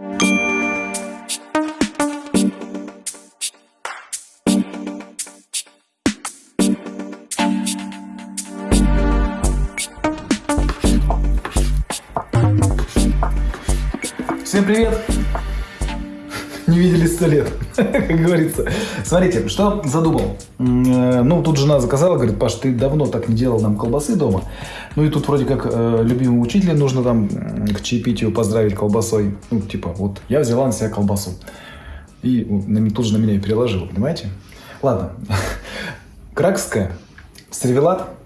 Всем привет! Видели сто лет, как говорится. Смотрите, что задумал. Э, ну, тут жена заказала, говорит, Паш, ты давно так не делал нам колбасы дома. Ну, и тут вроде как э, любимому учителю нужно там к чаепитию поздравить колбасой. Ну, типа, вот, я взяла на себя колбасу. И тут же на меня и переложила, понимаете? Ладно. Кракская, сервелат, и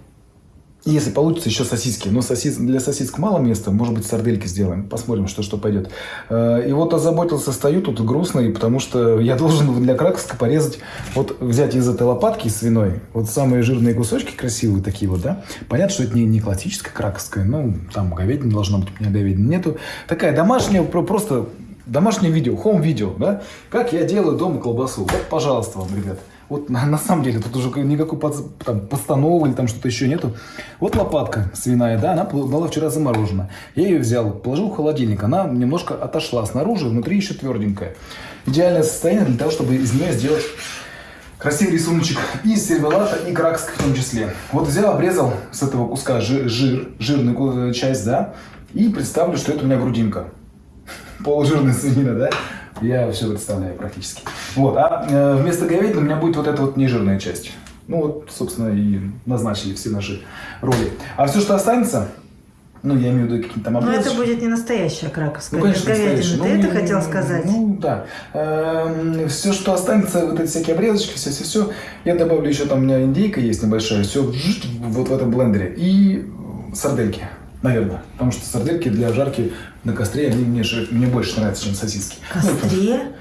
если получится, еще сосиски. Но сосис... для сосисок мало места, может быть, сардельки сделаем. Посмотрим, что что пойдет. Э, и вот озаботился, стою тут грустный, потому что я должен для кракска порезать, вот взять из этой лопатки свиной, вот самые жирные кусочки красивые такие вот, да. Понятно, что это не, не классическая краковская, ну, там говядина должна быть, у меня говядины нету. Такая домашняя, просто домашнее видео, хом-видео, да. Как я делаю дома колбасу. Вот, пожалуйста вам, ребят. Вот на, на самом деле тут уже никакой под, там, постановы или там что-то еще нету. Вот лопатка свиная, да, она была вчера заморожена. Я ее взял, положил в холодильник. Она немножко отошла снаружи, внутри еще тверденькая. Идеальное состояние для того, чтобы из нее сделать красивый рисуночек и сервелата, и кракск в том числе. Вот взял, обрезал с этого куска жир жирную часть, да, и представлю, что это у меня грудинка. Полужирная свинина, да. Я все представляю практически. Вот, а э, вместо говядины у меня будет вот эта вот нежирная часть. Ну вот, собственно, и назначили все наши роли. А все, что останется, ну, я имею в виду какие-то там обрезки. Но это будет не настоящая краковская, ну, конечно, говядина. Ты ну, это хотел сказать? Ну, да. Эм, все, что останется, вот эти всякие обрезочки, все-все-все, я добавлю еще, там у меня индейка есть небольшая, все вот в этом блендере. И сардельки. Наверное. Потому что сардельки для жарки на костре, они мне, же, мне больше нравятся, чем сосиски. Костре?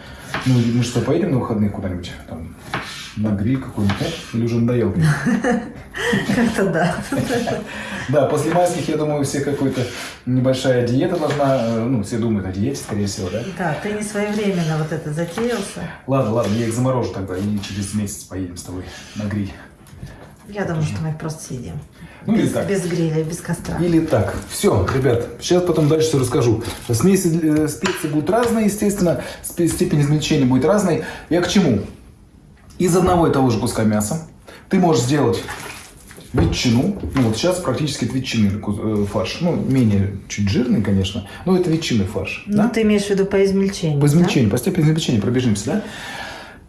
Ну, мы что, поедем на выходные куда-нибудь? Там, на гриль какой-нибудь, да? Или уже надоел? Как-то да. Да, после майских, я думаю, все какая-то небольшая диета должна, э, ну, все думают о диете, скорее всего, да? Да, ты не своевременно вот это затеялся. Ладно, ладно, я их заморожу тогда, и через месяц поедем с тобой на гриль. Я думаю, что мы их просто съедим. Ну, без, или так. без гриля, без костра. Или так. Все, ребят, сейчас потом дальше все расскажу. Смеси э, специи будут разные, естественно, степень измельчения будет разной. Я к чему? Из одного и того же куска мяса ты можешь сделать ветчину. Ну, вот сейчас практически это ветчины э, фарш. Ну, менее чуть жирный, конечно, но это ветчины фарш. Ну, да? ты имеешь в виду по измельчению, По измельчению, да? по степени измельчения пробежимся, да?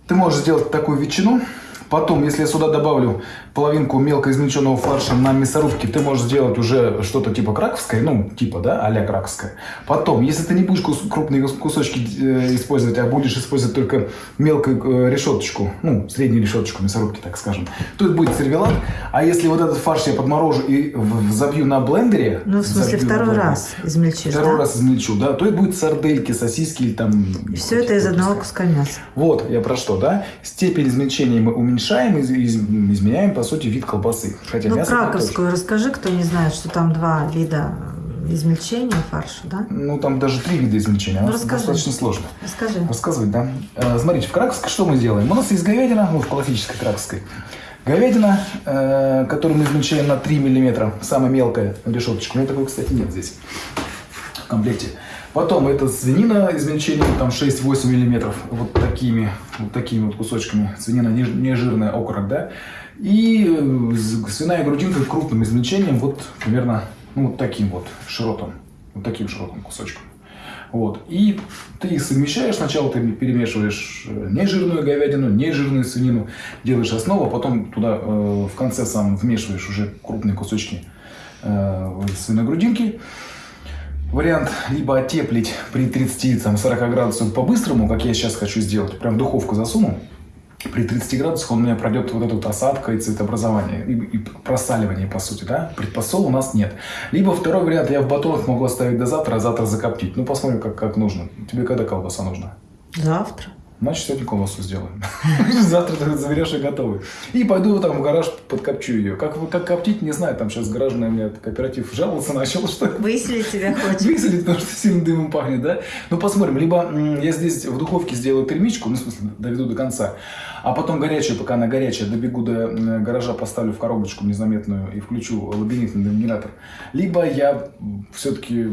Ты можешь сделать такую ветчину, Потом, если я сюда добавлю половинку мелко измельченного фарша на мясорубке, ты можешь сделать уже что-то типа краковское, ну, типа, да, а-ля краковское. Потом, если ты не будешь кус крупные кусочки э, использовать, а будешь использовать только мелкую э, решеточку, ну, среднюю решеточку мясорубки, так скажем, то это будет сервелат. А если вот этот фарш я подморожу и забью на блендере... Ну, в смысле, второй раз измельчишь, Второй да? раз измельчу, да, то это будет сардельки, сосиски или там... И все это из одного куска мяса. Вот, я про что, да? Степень измельчения мы уменьшаем уменьшаем, из, из, изменяем, по сути, вид колбасы. Хотя ну, краковскую расскажи, кто не знает, что там два вида измельчения фарша, да? Ну, там даже три вида измельчения. Ну, расскажи. Достаточно сложно. Расскажи. Рассказывать, да. Э, смотрите, в краковской что мы делаем? У нас есть говядина, ну, в классической краковской. Говядина, э, которую мы измельчаем на 3 миллиметра, самая мелкая решеточка. У меня такой, кстати, нет здесь в комплекте. Потом это свинина измельчением там 6-8 миллиметров, вот такими, вот такими вот кусочками. Свинина не, не жирная, окорок, да. И э, свиная грудинка крупным измельчением, вот примерно ну, вот таким вот широтом, вот таким широтом кусочком. Вот. И ты их совмещаешь. Сначала ты перемешиваешь э, нежирную говядину, нежирную свинину, делаешь основу, а потом туда э, в конце сам вмешиваешь уже крупные кусочки э, свиной грудинки. Вариант либо отеплить при 30-40 градусах по-быстрому, как я сейчас хочу сделать, прям в духовку засуну, при 30 градусах он у меня пройдет вот эта вот осадка и цветообразование, и, и просаливание, по сути, да? Предпосол у нас нет. Либо второй вариант, я в батонах могу оставить до завтра, а завтра закоптить. Ну, посмотрим, как, как нужно. Тебе когда колбаса нужна? Завтра. Значит, сегодня колбасу сделаем. Завтра ты заберешь и готовый. И пойду там в гараж подкопчу ее. Как, как коптить, не знаю. Там сейчас гаражный у меня кооператив жаловаться начал, что... Выселить тебя хочет. Выселить, потому что сильно дымом пахнет, да? Ну, посмотрим. Либо я здесь в духовке сделаю перемичку, ну, в смысле, доведу до конца. А потом горячую, пока она горячая, добегу до гаража, поставлю в коробочку незаметную и включу лабиринтный генератор. Либо я все-таки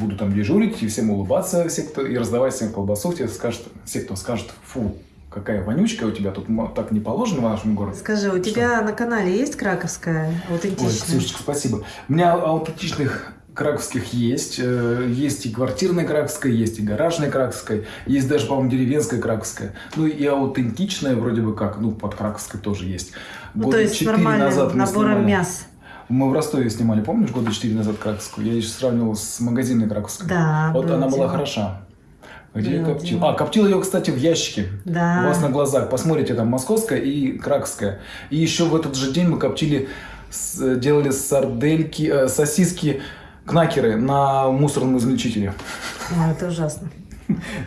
буду там дежурить и всем улыбаться, все, кто, и раздавать всем колбасу, тебе скажут, все, кто скажет, фу, какая вонючка у тебя, тут так не положено в нашем городе. Скажи, у тебя на канале есть краковская Ой, аутентичная? Ксюшечка, спасибо. У меня аутентичных краковских есть. Э, Есть и квартирная краковская, есть и гаражная краковская, есть даже, по-моему, деревенская краковская. Ну и аутентичная вроде бы как, ну под краковской тоже есть. ну, Года то есть четыре нормальным назад мы набором снимали. мяс. Мы в Ростове снимали, помнишь, года четыре назад краковскую? Я еще сравнивал с магазинной краковской. Да, Вот она была дело. хороша. Где я коптил? дело. А, коптил ее, кстати, в ящике. Да. У вас на глазах. Посмотрите, там московская и краковская. И еще в этот же день мы коптили, с- делали сардельки, э, сосиски, кнакеры на мусорном измельчителе. Ой, это ужасно.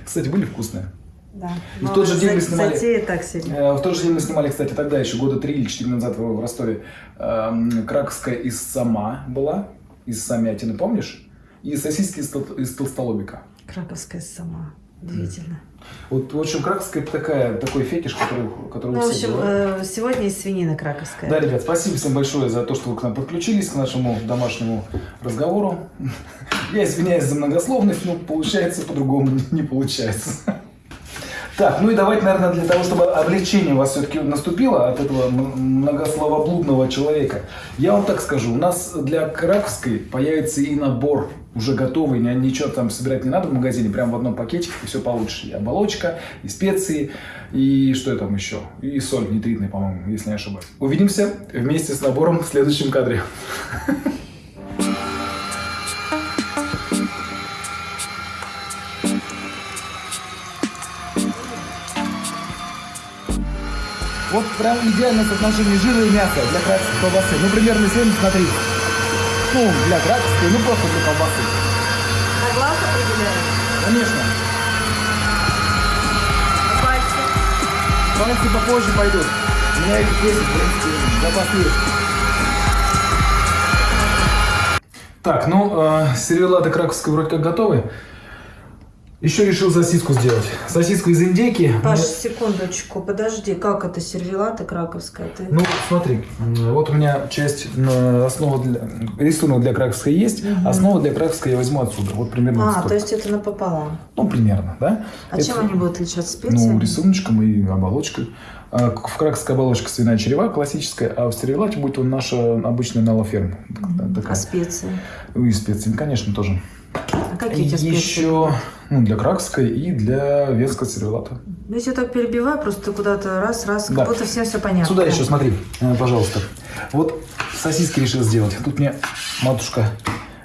Кстати, были вкусные. Да. В тот же день мы снимали- так. Э, В тот же день мы снимали, кстати, тогда еще года три или четыре назад в в Ростове. эм, Краковская из сама была, из самятины, помнишь? И сосиски из, тол- из толстолобика. Краковская сама. Удивительно. Вот, в общем, краковская это такая, такой фетиш, который, который Ну, в общем, э, сегодня из свинины краковская. Да, ребят, спасибо всем большое за то, что вы к нам подключились, к нашему домашнему разговору. Я извиняюсь за многословность, но получается по-другому не получается. Так, ну и давайте, наверное, для того, чтобы облегчение у вас все-таки наступило от этого многословоблудного человека, я вам так скажу, у нас для краковской появится и набор уже готовый, ни- ничего там собирать не надо в магазине, прям в одном пакетике, и все получишь. И оболочка, и специи, и что там еще? И соль нитритная, по-моему, если не ошибаюсь. Увидимся вместе с набором в следующем кадре. Вот прям идеальное соотношение жира и мяса для колбасы. Ну, примерно 70 на 30. Ну, для краковской, ну просто для колбасы. На глаз определяешь? Конечно. На пальцы? Пальцы попозже пойдут. У меня их 10, в принципе, запас есть. Так, ну, э, сервелаты краковской вроде как готовы. Еще решил сосиску сделать. Сосиску из индейки. Паш, Мне- секундочку, подожди, как это сервелата краковская? Ты... Ну, смотри, вот у меня часть основа для, рисунок для краковской есть, основа для краковской я возьму отсюда. Вот примерно а, столько. то есть это напополам. Ну, примерно, да? А Это- чем они будут отличаться? Специями? Ну, рисуночком и оболочкой. А, В краковской оболочке свиная черева классическая, а в сервелате будет он наша обычная налоферм. Такая. А специи? Ну, И специями, конечно, тоже. А какие тебя специи? Еще ну, для краковской и для венского сервелата. Ну, если я так перебиваю, просто куда-то раз-раз, Да. как будто всем все понятно. Сюда еще смотри, э, пожалуйста. Вот сосиски решил сделать. Тут мне матушка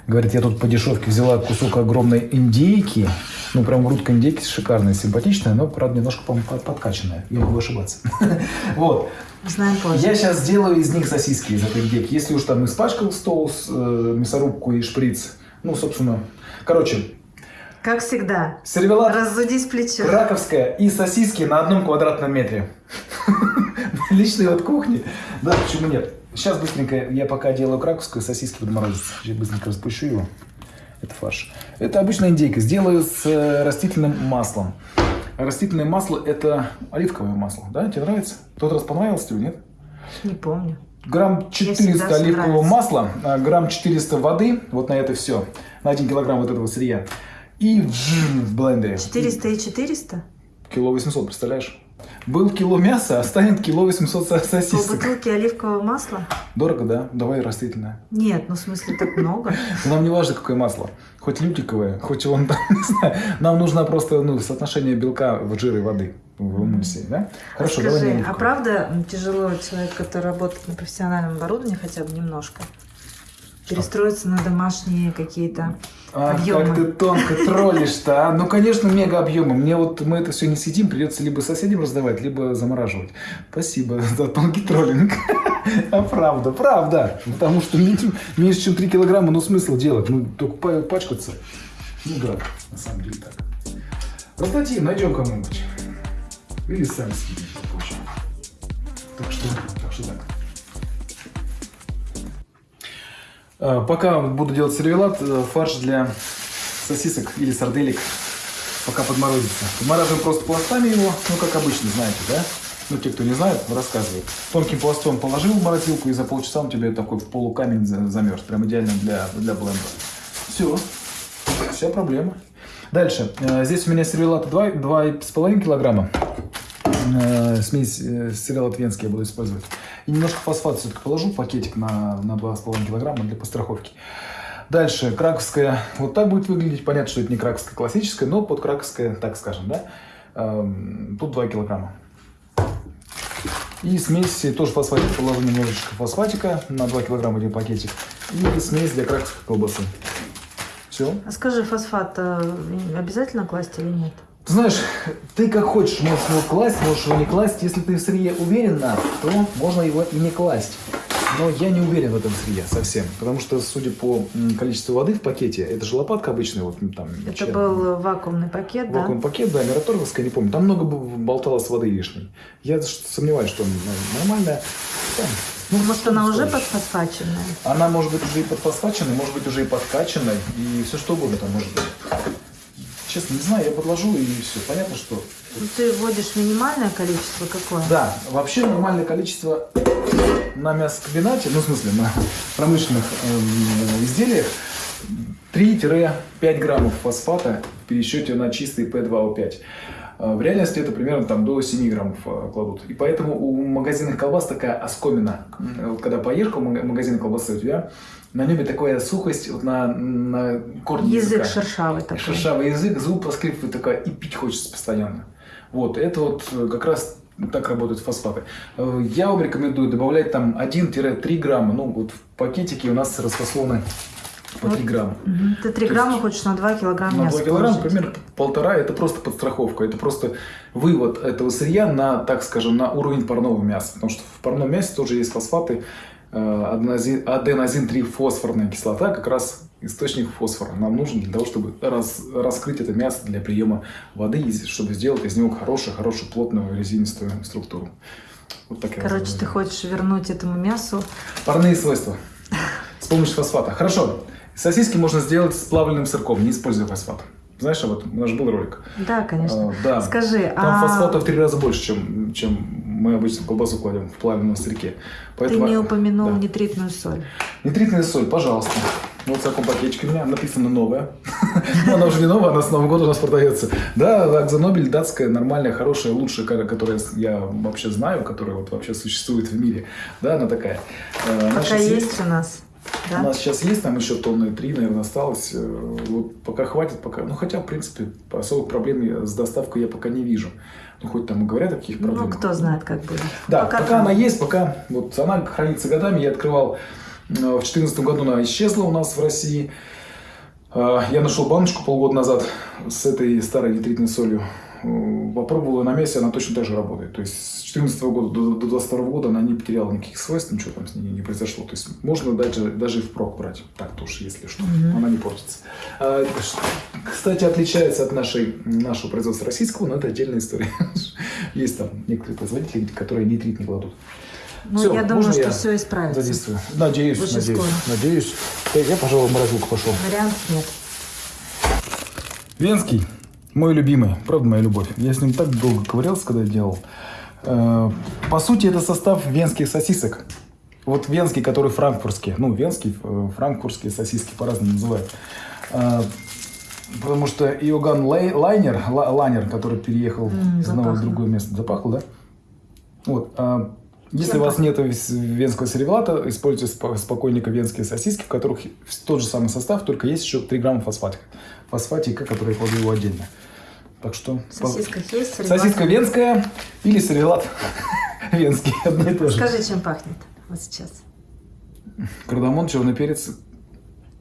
говорит, я тут по дешевке взяла кусок огромной индейки. Ну, прям грудка индейки шикарная, симпатичная, но, правда, немножко, по-моему, под- подкачанная. Я могу ошибаться. Вот. Знаем позже. Я сейчас сделаю из них сосиски, из этой индейки. Если уж там испачкал стол, э, мясорубку и шприц, ну, собственно, короче, Как всегда. сервелат Разудись плечо. Краковская и сосиски на одном квадратном метре. Личные от кухни. Да, почему нет? Сейчас быстренько, я пока делаю краковскую, сосиски подморозятся. Сейчас быстренько распущу его. Это фарш. Это обычная индейка. Сделаю с э, растительным маслом. Растительное масло – это оливковое масло. Да, тебе нравится? Тот раз понравилось тебе, нет? Не помню. Грамм всегда 400 всё оливкового масла, а, грамм 400 воды, вот на это все, на 1 килограмм вот этого сырья. И в блендере. 400 и 400? Кило 800, представляешь? Был кило мяса, а станет кило 800 со- По сосисок. бутылке оливкового масла? Дорого, да? Давай растительное. Нет, ну в смысле так много. Но Нам не важно, какое масло. Хоть лютиковое, хоть он там, не знаю. Нам нужно просто ну, соотношение белка в жир и воды в эмульсии, да? Хорошо, давай Скажи, а оливковое. правда тяжело человек, который работает на профессиональном оборудовании хотя бы немножко, перестроиться на домашние какие-то Ах, объемы? как ты тонко троллишь-то, а? Ну, конечно, мега объемы. Мне вот мы это все не съедим, придется либо соседям раздавать, либо замораживать. Спасибо за тонкий троллинг. А правда, правда. Потому что меньше, чем 3 килограмма, ну смысл делать? Ну, только па- пачкаться. Ну да, на самом деле так. Раздадим, найдем кому-нибудь. Или сами съедим. в общем. Так что, так что так. А, Пока буду делать сервелат, э, фарш для сосисок или сарделек пока подморозится. Подмораживаем просто пластами его, ну как обычно, знаете, да? Ну, те, кто не знает, рассказывают. Тонким пластом положил в морозилку, и за полчаса он тебе такой полукамень за- замерз. Прям идеально для, для блендера. Все. вся проблема. Дальше. Э, здесь у меня сервелат 2, 2,5 килограмма. Э, смесь э, сервелат венский я буду использовать. И немножко фосфат все-таки положу, пакетик на, на 2,5 килограмма для постраховки. Дальше, краковская, вот так будет выглядеть. Понятно, что это не краковская классическая, но под краковская, так скажем, да. Эм, тут 2 килограмма. И смесь, тоже фосфатик, положу немножечко фосфатика, на 2 килограмма один пакетик. И смесь для краковской колбасы. Все. А скажи, фосфат э, обязательно класть или нет? Ты знаешь, ты как хочешь, можешь его класть, можешь его не класть. Если ты в сырье уверен, то можно его и не класть. Но я не уверен в этом сырье совсем, потому что, судя по количеству воды в пакете, это же лопатка обычная, вот там. Это чай, был вакуумный пакет, вакуумный да? Вакуумный пакет, да, мираторговская, не помню. Там много болталось воды лишней. Я сомневаюсь, что нормальная. Там, ну, может, она уже подфосфаченная? Она может быть уже и подфосфаченная, может быть уже и подкачанная, и все что угодно там может быть. Честно, не знаю, я подложу и все. Понятно, что... Ты вводишь минимальное количество какое? Да, вообще нормальное количество на мясокомбинате, ну, в смысле, на промышленных э, изделиях 3-5 граммов фосфата в пересчете на чистый P2O5. Э, в реальности это примерно там, до 7 граммов э, кладут. И поэтому у магазинных колбас такая оскомина. Вот когда поешь в магазин колбасы, у тебя на небе такая сухость вот на, на корне Язык языка. шершавый такой. Шершавый язык, зуб поскрипывает такая, и пить хочется постоянно. Вот, это вот как раз так работают фосфаты. Э, я вам рекомендую добавлять там 1-3 грамма. Ну, вот в пакетике у нас расфасованы по 3 грамма. Ты 3 грамма есть, хочешь на 2 килограмма На 2 килограмма, примерно полтора, это просто подстраховка. Это просто вывод этого сырья на, так скажем, на уровень парного мяса. Потому что в парном мясе тоже есть фосфаты. Э, аденозин-3-фосфорная кислота как раз источник фосфора нам нужен для того, чтобы раз, раскрыть это мясо для приема воды, чтобы сделать из него хорошую, хорошую плотную резинистую структуру. Вот так Короче, ты хочешь вернуть этому мясу... Парные свойства с помощью фосфата. Хорошо. Сосиски можно сделать с плавленным сырком, не используя фосфат. Знаешь об этом? У нас же был ролик. Да, конечно. А, да. Скажи, Там а... фосфата в три раза больше, чем, чем мы обычно колбасу кладем в плавленном сырке. Поэтому... Ты не упомянул да. нитритную соль. Нитритная соль, пожалуйста. Вот в таком пакетике у меня написано новая. Но она уже не новая, она с Нового года у нас продается. Да, Акзонобель датская, нормальная, хорошая, лучшая, которую я вообще знаю, которая вот вообще существует в мире. Да, она такая. Э, Пока есть у нас. Да? У нас сейчас есть, там еще тонны три, наверное, осталось. Э, вот пока хватит, пока. Ну, хотя, в принципе, особых проблем с доставкой я пока не вижу. Ну, хоть там и говорят о каких ну, проблемах. Ну, кто знает, как будет. Да, пока, пока она есть, пока вот она хранится годами. Я открывал э, в 2014 году, она исчезла у нас в России. Э, я нашел баночку полгода назад с этой старой нитритной солью. Э, попробовала на месте, она точно так же работает. То есть с 2014 года до 2022 года она не потеряла никаких свойств, ничего там с ней не произошло. То есть можно даже, даже и впрок брать, так тоже, если что, mm-hmm. она не портится. А, кстати, отличается от нашей, нашего производства российского, но это отдельная история. Есть там некоторые производители, которые нитрит не кладут. Ну, все, я думаю, что я все исправится. Задействую. Надеюсь, Очень надеюсь. Скоро. Надеюсь. Я, пожалуй, в морозилку пошел. Вариантов нет. Венский. Мой любимый, правда моя любовь. Я с ним так долго ковырялся, когда делал. Э, по сути, это состав венских сосисок. Вот венский, который франкфуртский. Ну, венский, э, франкфуртские сосиски по-разному называют. Э, потому что Иоганн Лайнер, Лайнер, который переехал mm, из одного в другое место, запахло, да? Вот. Если Чем у вас нет венского сервелата, используйте спокойненько венские сосиски, в которых тот же самый состав, только есть еще 3 грамма фосфатика. Фосфатика, который я кладу его отдельно. Так что... Сосиска по... есть, сервелат? Сосиска венская или сервелат венский, одно и то же. Скажи, чем пахнет вот сейчас? Кардамон, черный перец.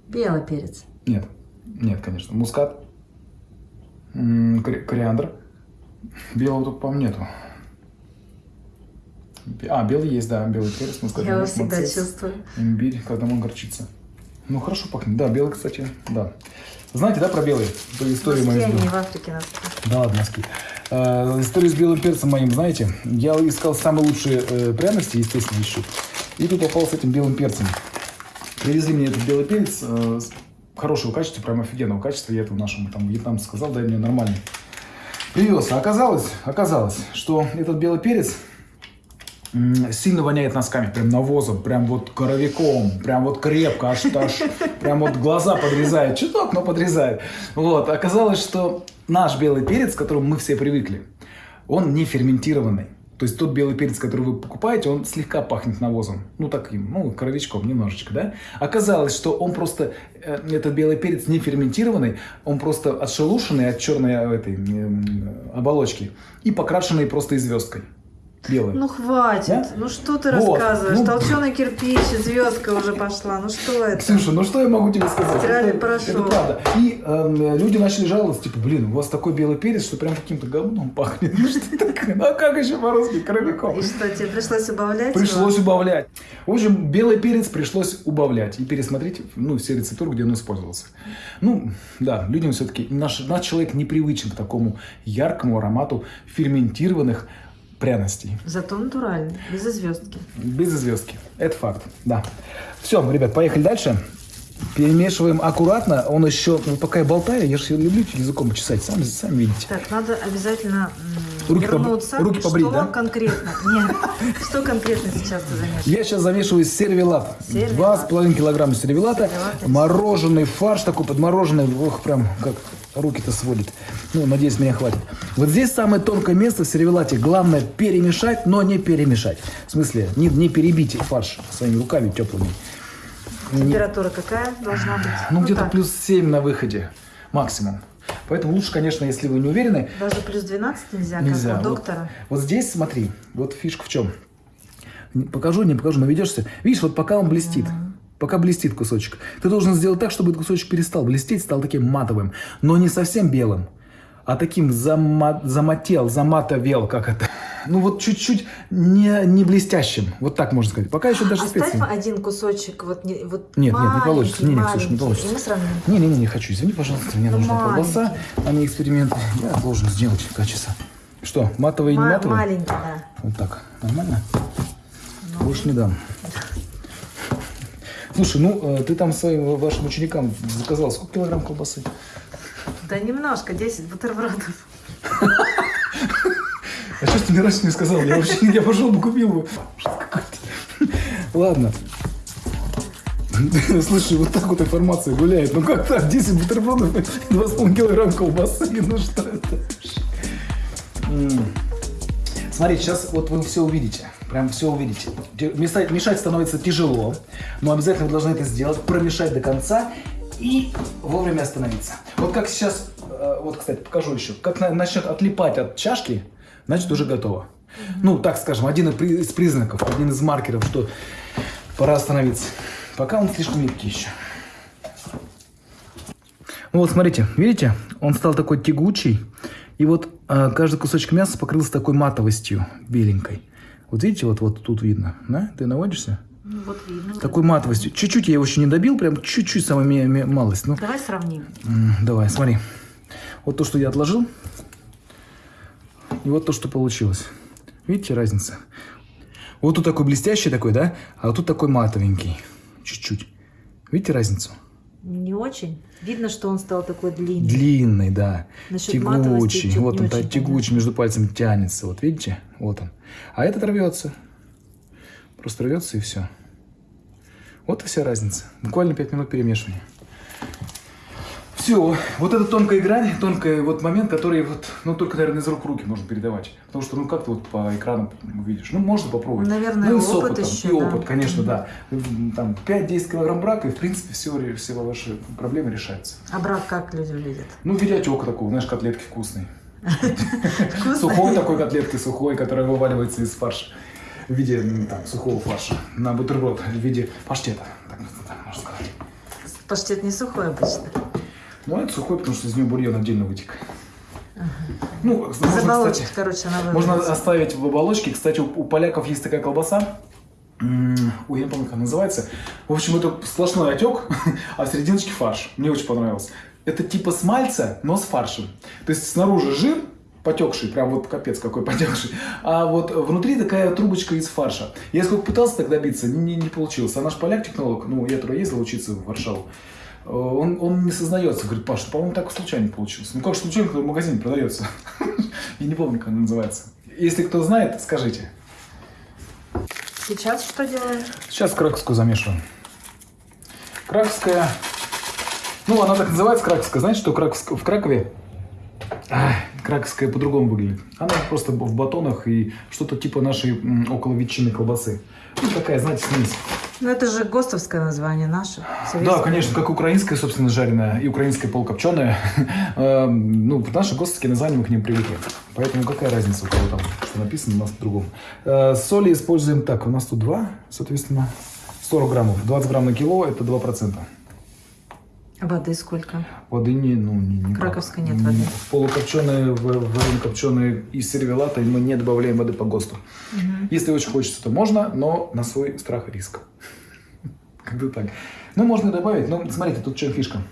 Белый перец. Нет, нет, конечно. Мускат, кориандр. Белого тут, по-моему, нету. А, белый есть, да, белый перец, мускат. Я его всегда чувствую. Имбирь, кардамон, горчица. Ну, хорошо пахнет. Да, белый, кстати, да. Знаете, да, про белый? По истории моей. не в Африке носки. Да ладно, носки. Э, историю с белым перцем моим, знаете, я искал самые лучшие э, пряности, естественно, ищу. И тут попал с этим белым перцем. Привезли мне этот белый перец э, хорошего качества, прям офигенного качества. Я это нашему там вьетнамцу сказал, дай мне нормальный. Привез. А оказалось, оказалось, что этот белый перец сильно воняет носками, прям навозом, прям вот коровиком, прям вот крепко, аж, аж прям вот глаза подрезает, чуток, но подрезает. Вот, оказалось, что наш белый перец, к которому мы все привыкли, он не ферментированный. То есть тот белый перец, который вы покупаете, он слегка пахнет навозом. Ну, таким, ну, коровичком немножечко, да? Оказалось, что он просто, э, этот белый перец не ферментированный, он просто отшелушенный от черной э, этой э, оболочки и покрашенный просто звездкой. Белый. Ну хватит. Да? Ну что ты Вот. рассказываешь? Ну. Толченый кирпич, звездка уже пошла. Ну что это? Слушай, ну что я могу тебе сказать? Это, порошок. это правда. И эм, люди начали жаловаться, типа, блин, у вас такой белый перец, что прям каким-то говном пахнет. Ну что такое? Ну а как еще по-русски? Коровиком. И что, тебе пришлось убавлять? Пришлось его? убавлять. В общем, белый перец пришлось убавлять и пересмотреть ну, все рецептуры, где он использовался. Ну, да, людям все-таки, наш, наш человек не привычен к такому яркому аромату ферментированных пряностей. Зато натуральный, без звездки. Без звездки. Это факт, да. Все, ребят, поехали дальше. Перемешиваем аккуратно. Он еще, ну, пока я болтаю, я же люблю языком почесать, сами, сами видите. Так, надо обязательно Руки поб- вернуться. руки побрить, что да? конкретно? Нет, что конкретно сейчас ты замешиваешь? Я сейчас замешиваю сервелат. Два с половиной килограмма сервелата. Сервелат. Мороженый фарш такой подмороженный. Ох, прям как руки-то сводит. Ну, надеюсь, меня хватит. Вот здесь самое тонкое место в сервелате. Главное перемешать, но не перемешать. В смысле, не, не перебить фарш своими руками теплыми. Температура какая должна быть? Ну, где-то так, плюс 7 на выходе максимум. Поэтому лучше, конечно, если вы не уверены, Даже плюс 12 нельзя, Нельзя. как у Вот- доктора. Вот, здесь, смотри, вот фишка в чем. Покажу, не покажу, наведешься. Видишь, вот пока он блестит, пока блестит кусочек, ты должен сделать так, чтобы этот кусочек перестал блестеть, стал таким матовым, но не совсем белым, а таким зама- замател, заматовел, как это. Ну вот чуть-чуть не, не блестящим, вот так можно сказать. Пока еще даже Оставь специи. один кусочек, вот, не, вот Нет, нет, не получится. Не, не, слушай, не получится. Мы сравним. Не-не-не, не хочу, извини, пожалуйста, мне Ну, нужна маленький. колбаса, а не эксперименты. Я должен сделать качество. Что, матовый и не Ма- матовый? маленький, да. Вот так. Нормально? Ну. Больше не дам. Слушай, ну э, ты там своим вашим ученикам заказал сколько килограмм колбасы? Да немножко, 10 бутербродов. А что ты мне раньше не сказал? Я вообще я пошел бы купил какой-то. Ладно. Слушай, вот так вот информация гуляет. Ну как так? 10 бутербродов и 2,5 килограмм колбасы. Ну что это? Смотрите, сейчас вот вы все увидите. Прям все увидите. Те- Мешать, мешать становится тяжело, но обязательно вы должны это сделать, промешать до конца и вовремя остановиться. Вот как сейчас, э, вот, кстати, покажу еще. Как на- начнет отлипать от чашки, значит уже готово. Ну, так скажем, один из при- из признаков, один из маркеров, что пора остановиться. Пока он слишком липкий еще. Ну вот, смотрите, видите, он стал такой тягучий, и вот а, каждый кусочек мяса покрылся такой матовостью беленькой. Вот видите, вот, вот тут видно, да? Ты наводишься? Ну, вот видно. Такой матовостью. Чуть-чуть я его еще не добил, прям чуть-чуть, самая малость. Ну, Давай сравним. давай, смотри. Вот то, что я отложил, и вот то, что получилось. Видите разница? Вот тут такой блестящий такой, да? А вот тут такой матовенький. Чуть-чуть. Видите разницу? Не очень. Видно, что он стал такой длинный. Длинный, да. Насчет Тягучий. Вот он, тягучий, между пальцами тянется. Вот видите? Вот он. А этот рвется. Просто рвется и все. Вот и вся разница. Буквально 5 минут перемешивания. Все, вот эта тонкая грань, тонкий вот момент, который вот, ну, только, наверное, из рук в руки можно передавать. Потому что, ну, как ты вот по экрану увидишь? Ну, можно попробовать. Наверное, ну, и с опыт опытом. еще, И да. опыт, конечно, да. Там 5-10 килограмм брака, и, в принципе, все, все ваши проблемы решаются. А брак как люди видят? Ну, в виде отека такого, знаешь, котлетки вкусные. Сухой такой котлетки, сухой, которая вываливается из фарша. В виде там, сухого фарша. На бутерброд в виде паштета. Так, так можно сказать. Паштет не сухой обычно. Ну, это сухой, потому что из него бульон отдельно вытек. Ну, можно, Из оболочек, кстати, короче, она можно оставить в оболочке. Кстати, у, у поляков есть такая колбаса. Ой, я не помню, как она называется. В общем, это сплошной отек, а в серединочке фарш. Мне очень понравилось. Это типа смальца, но с фаршем. То есть снаружи жир, потекший, прям вот капец какой потекший, а вот внутри такая трубочка из фарша. Я сколько пытался так добиться, не, не получилось. А наш поляк-технолог, ну, я туда ездил учиться в Варшаву, э, он, он не сознается, говорит, Паш, по-моему, так случайно получилось. Ну как же случайно, когда в магазине продается? Я не помню, как она называется. Если кто знает, скажите. Сейчас что делаем? Сейчас краковскую замешиваем. Краковская, ну она так называется краковская. Знаете, что в Кракове Ах, краковская по-другому выглядит. Она просто в батонах и что-то типа нашей около ветчины колбасы. Ну, такая, знаете, смесь. Ну это же ГОСТовское название наше. Да, конечно, как украинская, собственно, жареная и украинская полукопченая. Эм, Ну, наши гостовские названия мы к ним привыкли. Поэтому какая разница у кого там, что написано, у нас по-другому. Э, Соли используем так, у нас тут 2, соответственно, 40 граммов. 20 грамм на кило – это 2%. Воды сколько? Воды не, ну, не, не Краковской нет воды. В полукопченые, в варено-копченые и сервелаты мы не добавляем воды по ГОСТу. Если очень хочется, то можно, но на свой страх и риск. Как-то так. Ну, можно добавить, но смотрите, тут что фишка.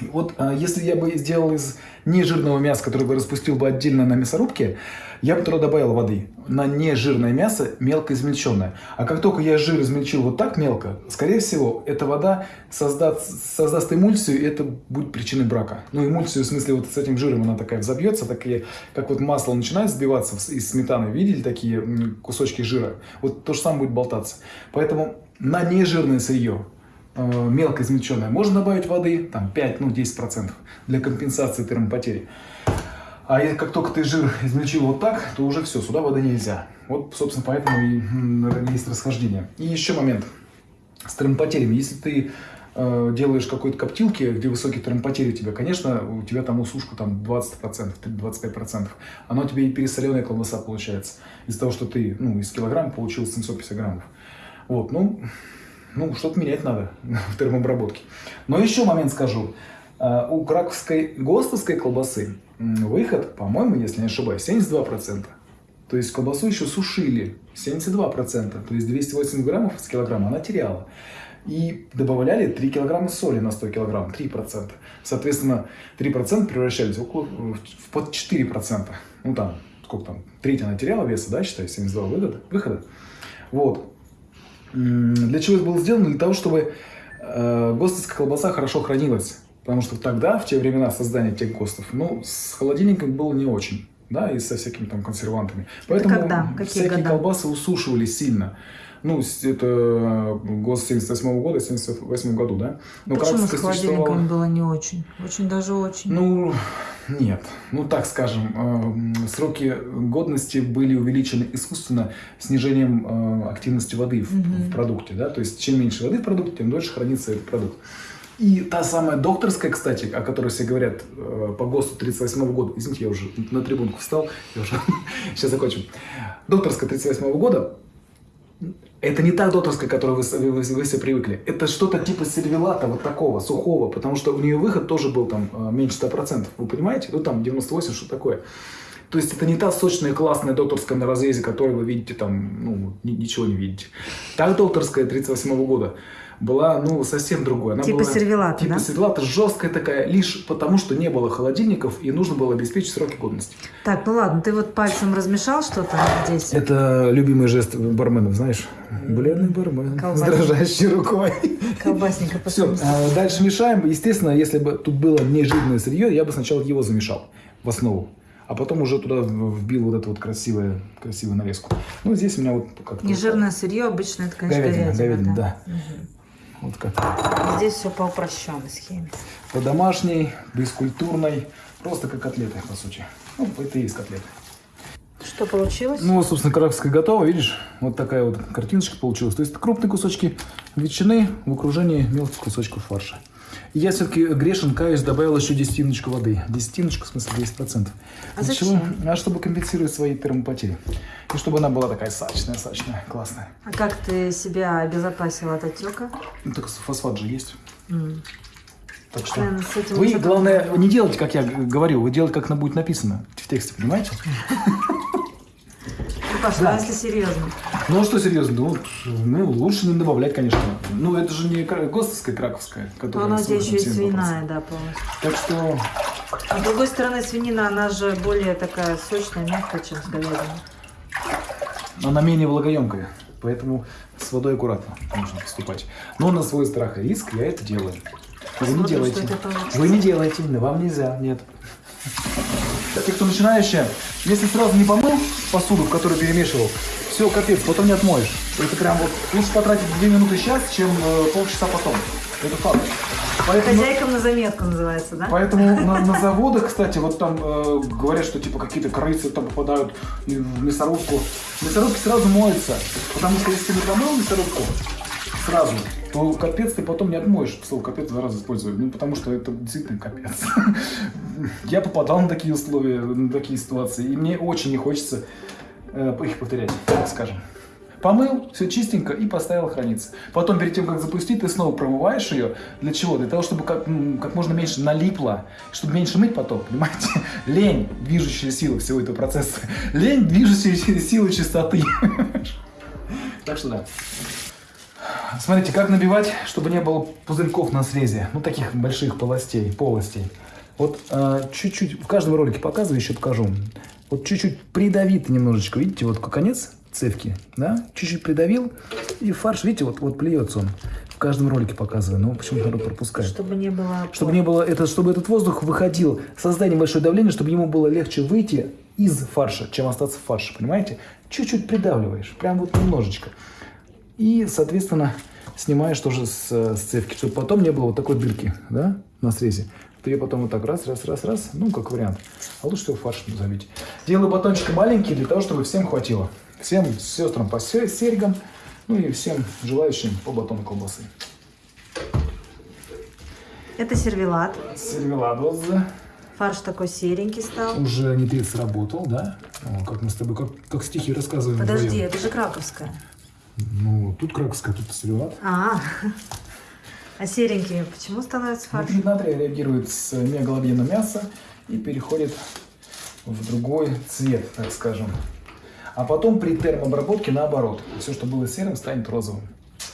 Вот а, если я бы сделал из нежирного мяса, которое бы распустил бы отдельно на мясорубке, я бы туда добавил воды. На нежирное мясо мелко измельченное. А как только я жир измельчил вот так мелко, скорее всего, эта вода создаст, создаст эмульсию, и это будет причиной брака. Ну, эмульсию в смысле вот с этим жиром она такая взобьется, такие, как вот масло начинает сбиваться из сметаны. Видели такие кусочки жира? Вот то же самое будет болтаться. Поэтому на нежирное сырье мелко измельченное, можно добавить воды, там 5, ну 10% для компенсации термопотери. А как только ты жир измельчил вот так, то уже все, сюда воды нельзя. Вот, собственно, поэтому и есть расхождение. И еще момент с термопотерями. Если ты э, делаешь какой-то коптилки, где высокие термопотери у тебя, конечно, у тебя там усушка там 20%, 25%. Оно у тебя и пересоленая колбаса получается. Из-за того, что ты, ну, из килограмма получил 750 граммов. Вот, ну, ну, что-то менять надо в термообработке. Но еще момент скажу. А, У краковской ГОСТовской колбасы выход, по-моему, если не ошибаюсь, 72%. То есть колбасу еще сушили 72%. То есть 280 граммов с килограмма она теряла. И добавляли 3 килограмма соли на 100 килограмм, 3%. Соответственно, 3% превращались около, в в под 4%. Ну там, сколько там, треть она теряла веса, да, считай, 72 выхода. выхода. Вот. Для чего это было сделано? Для того, чтобы э, ГОСТовская колбаса хорошо хранилась. Потому что тогда, в те времена создания тех ГОСТов, ну, с холодильником было не очень, да, и со всякими там консервантами. Поэтому когда? Какие всякие года? колбасы усушивали сильно. Ну, с- это ГОСТ 78 года, 78 году, да? Но Почему с краковская холодильником было не очень? Очень даже очень. ну, нет. Ну, так скажем, э, сроки годности были увеличены искусственно снижением э, активности воды в, Мгм. в продукте. Да? То есть, чем меньше воды в продукте, тем дольше хранится этот продукт. И та самая докторская, кстати, о которой все говорят э, по ГОСТу 38 года, извините, я уже на трибунку встал, я уже сейчас закончим. Докторская 38 года, это не та докторская, к которой вы, вы- вы все привыкли. Это что-то типа сервелата вот такого, сухого, потому что у нее выход тоже был там э, меньше 100%. Вы понимаете? Ну там 98, что такое. То есть это не та сочная классная докторская на разрезе, которую вы видите там, ну, ни- ничего не видите. Та докторская 38 года была, ну, совсем другой. Она Типа была, сервелата, Типа да? сервелата, жесткая такая, лишь потому, что не было холодильников и нужно было обеспечить сроки годности. Так, ну ладно, ты вот пальцем размешал что-то здесь. Это любимый жест барменов, знаешь? Бледный бармен с Колбасник. дрожащей рукой. Колбасника Все, посмотри. дальше мешаем. Естественно, если бы тут было не жирное сырье, я бы сначала его замешал в основу. А потом уже туда вбил вот эту вот красивую, красивую нарезку. Ну, здесь у меня вот как-то... Нежирное сырье обычно это, конечно, Говядина, говядина. говядина, да. Вот как. Здесь все по упрощенной схеме. По домашней, бескультурной, просто как котлеты, по сути. Ну, это и есть котлеты. Что получилось? Ну, вот, собственно, краковская готова, видишь? Вот такая вот картиночка получилась. То есть крупные кусочки ветчины в окружении мелких кусочков фарша. Я все-таки грешен, каюсь, добавил еще десятиночку воды. Десятиночку, в смысле 10%. А Для зачем? чего? А чтобы компенсировать свои термопотери. И чтобы она была такая сочная, сочная, классная. А как ты себя обезопасил от отека? Ну, так фосфат же есть. М. Так что этим вы, главное, не делайте, как я говорю, вы делайте, как на будет написано в тексте, понимаете? Ну, Паша, Да. если серьезно? Ну, а что серьезно, ну, ну, лучше не добавлять, конечно. Ну, это же не гостовская, краковская, которая она у тебя с еще и 87%. свиная, да, полностью. Так что, А с другой стороны, свинина, она же более такая сочная, мягкая, чем с говядиной. она менее влагоемкая, поэтому с водой аккуратно нужно поступать. Но на свой страх и риск я это делаю. Вы не Посмотрим, делаете. Вы не делаете, но вам нельзя, нет. Для тех, кто начинающие, если сразу не помыл посуду, в которую перемешивал, все, капец, потом не отмоешь. Это прям вот лучше потратить 2 минуты сейчас, чем э, полчаса потом. Это факт. Поэтому, Хозяйкам на заметку называется, да? поэтому на, на заводах, кстати, вот там э, говорят, что типа какие-то крысы там попадают в мясорубку. Мясорубки сразу моются, потому что если ты не промыл мясорубку сразу, то капец ты потом не отмоешь. Слово капец два раза использую. Ну, потому что это действительно капец. Я попадал на такие условия, на такие ситуации, и мне очень не хочется э, их повторять, так скажем. Помыл, все чистенько и поставил храниться. Потом, перед тем, как запустить, ты снова промываешь ее. Для чего? Для того, чтобы как, как можно меньше налипло, чтобы меньше мыть потом, понимаете? Лень – движущая сила всего этого процесса. Лень – движущая сила чистоты. Так что да. Смотрите, как набивать, чтобы не было пузырьков на срезе. Ну, таких больших полостей, полостей. Вот а, чуть-чуть, в каждом ролике показываю, еще покажу. Вот чуть-чуть придавит немножечко, видите, вот конец цевки, да? Чуть-чуть придавил, и фарш, видите, вот, вот плюется он. В каждом ролике показываю, но почему-то народ пропускает. Чтобы не было... Чтобы не было это, чтобы этот воздух выходил, создать небольшое давление, чтобы ему было легче выйти из фарша, чем остаться в фарше, понимаете? Чуть-чуть придавливаешь, прям вот немножечко. И, соответственно, снимаешь тоже с, с цевки, чтобы потом не было вот такой дырки, да, на срезе. Ты ее потом вот так раз, раз, раз, раз, ну, как вариант. А лучше всего фарш забить. Делаю батончики маленькие для того, чтобы всем хватило. Всем сестрам по се- серьгам, ну и всем желающим по батону колбасы. Это сервелат. Сервеладос Фарш такой серенький стал. уже не ты сработал, да? О, как мы с тобой, как, как стихи рассказываем. Подожди, вдвоем. это же краковская. Ну, тут краковская, тут сервелат. А, а серенький почему становится фарш? Внутри натрия реагирует с мегалобьемом мяса и переходит в другой цвет, так скажем. А потом при термообработке наоборот. Все, что было серым, станет розовым.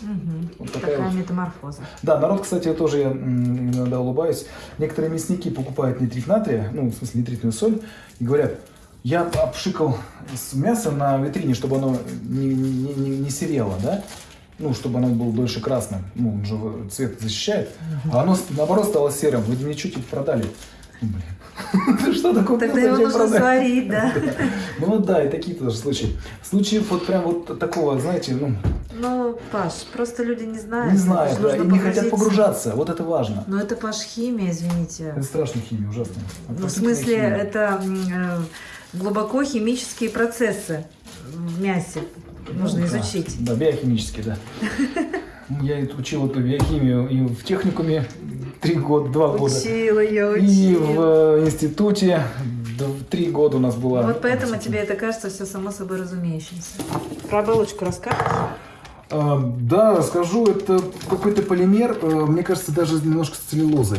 Мгм. Вот такая Такая вот. метаморфоза. Да, народ, кстати, тоже я иногда улыбаюсь. Некоторые мясники покупают нитрит натрия, ну, в смысле нитритную соль, и говорят, я обшикал мясо на витрине, чтобы оно не, не, не- не серело, да? Ну, чтобы оно было дольше красным. Ну, он же цвет защищает. А оно, наоборот, стало серым. Вы мне чуть-чуть продали. Ну, Блин. Что такое? Тогда его нужно сварить, да? Ну да, и такие тоже случаи. Случаев вот прям вот такого, знаете, ну, Ну, Паш, просто люди не знают. не знаю, Это да, и не хотят погружаться. Вот это важно. Ну, это, Паш, химия, извините. Это страшная химия, ужасная. Ну, в смысле, это э, глубоко химические процессы в мясе нужно Ну, изучить. Да, биохимически, да. Я учил эту биохимию и в техникуме три года, два года. Учила я, И учила. в э, институте три года у нас была. Вот поэтому тебе это кажется все само собой разумеющимся. Про оболочку расскажешь? А, Да, расскажу, это какой-то полимер, э, мне кажется, даже немножко с целлюлозой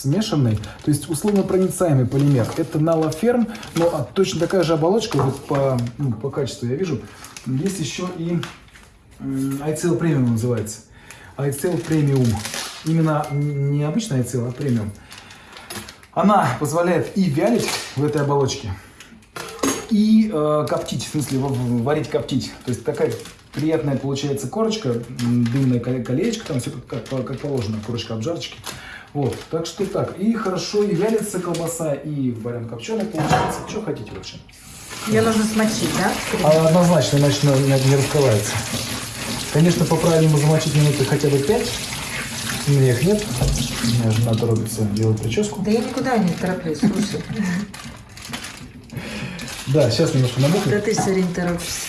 смешанный, то есть условно проницаемый полимер. Это налоферм, но а, точно такая же оболочка, вот по, ну, по качеству я вижу. Есть еще и м, iCell Premium называется. iCell Premium. Именно не обычный iCell, а премиум. Она позволяет и вялить в этой оболочке, и э, коптить, в смысле в- в- варить, коптить. То есть такая приятная получается корочка, дымное коле- колечко, там все как, как положено, корочка обжарочки. Вот, так что так. И хорошо и вялится колбаса, и варен копченый получается. Что хотите вообще? Ее нужно смочить, да? А однозначно, иначе не, не- не раскрывается. Конечно, по-правильному замочить минуты хотя бы 5. У меня их нет. У меня жена торопится делать прическу. Да я никуда не тороплюсь, слушай. Да, сейчас немножко набухнет. Да ты все время торопишься.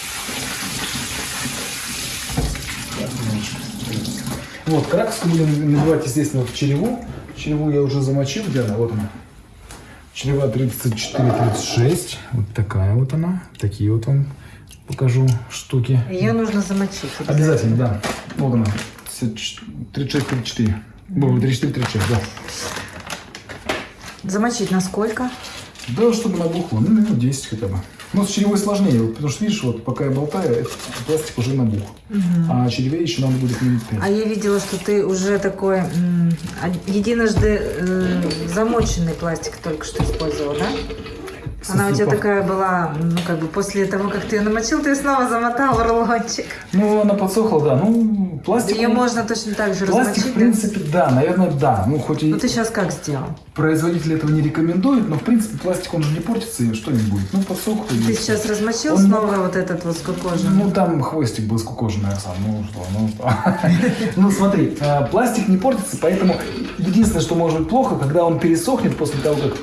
Вот, краковскую будем набивать, естественно, в череву. Череву я уже замочил, где она? Вот она. Черева 34-36. Вот такая вот она. Такие вот вам покажу штуки. Ее нужно замочить. Обязательно, да. Вот она. 36-34. 34-36, да. Замочить на сколько? Да, чтобы набухло. Ну, минут 10 хотя бы. Ну, с черевой сложнее, потому что, видишь, вот пока я болтаю, этот пластик уже набух. А череве еще надо будет минут 5. А я видела, что ты уже такой единожды э, замоченный пластик только что использовал, да? Она у тебя такая была, ну, как бы после того, как ты ее намочил, ты снова замотал в рулончик. Ну, она подсохла, да. Ну, пластик... Ее можно точно так же пластик, размочить, в принципе, да? да, наверное, да. Ну, хоть и... Ну, ты сейчас как сделал? Производитель этого не рекомендует, но, в принципе, пластик, он же не портится, и что не будет. Ну, подсохло. Ты есть. сейчас размочил он... снова вот этот вот скукоженный Ну, там хвостик был воскокожный, сам. Ну, что, ну, что. Ну, смотри, э, пластик не портится, поэтому единственное, что может быть плохо, когда он пересохнет после того, как